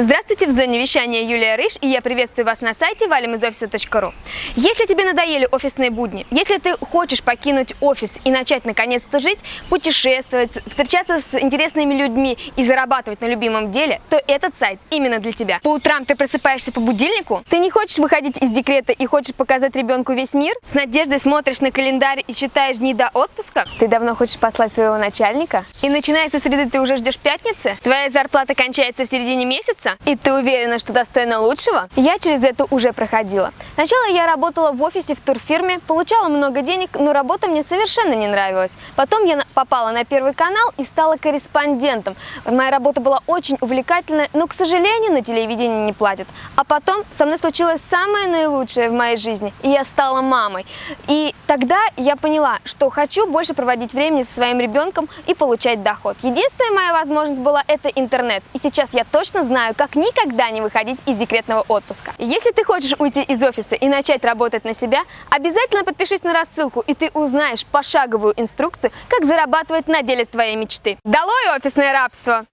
Здравствуйте, в зоне вещания Юлия Рыж, и я приветствую вас на сайте валимизофиса.ру. Если тебе надоели офисные будни, если ты хочешь покинуть офис и начать наконец-то жить, путешествовать, встречаться с интересными людьми и зарабатывать на любимом деле, то этот сайт именно для тебя. По утрам ты просыпаешься по будильнику, ты не хочешь выходить из декрета и хочешь показать ребенку весь мир, с надеждой смотришь на календарь и считаешь дни до отпуска, ты давно хочешь послать своего начальника, и начиная со среды ты уже ждешь пятницы, твоя зарплата кончается в середине месяца, и ты уверена, что достойна лучшего? Я через это уже проходила. Сначала я работала в офисе в турфирме, получала много денег, но работа мне совершенно не нравилась. Потом я попала на Первый канал и стала корреспондентом. Моя работа была очень увлекательная, но, к сожалению, на телевидении не платят. А потом со мной случилось самое наилучшее в моей жизни, и я стала мамой. И тогда я поняла, что хочу больше проводить времени со своим ребенком и получать доход. Единственная моя возможность была это интернет. И сейчас я точно знаю, как никогда не выходить из декретного отпуска. Если ты хочешь уйти из офиса и начать работать на себя, обязательно подпишись на рассылку, и ты узнаешь пошаговую инструкцию, как зарабатывать на деле твоей мечты. Долой офисное рабство!